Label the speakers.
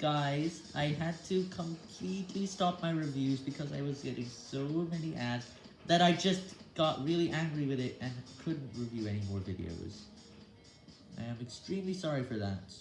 Speaker 1: guys, I had to completely stop my reviews because I was getting so many ads that I just got really angry with it and couldn't review any more videos. I am extremely sorry for that.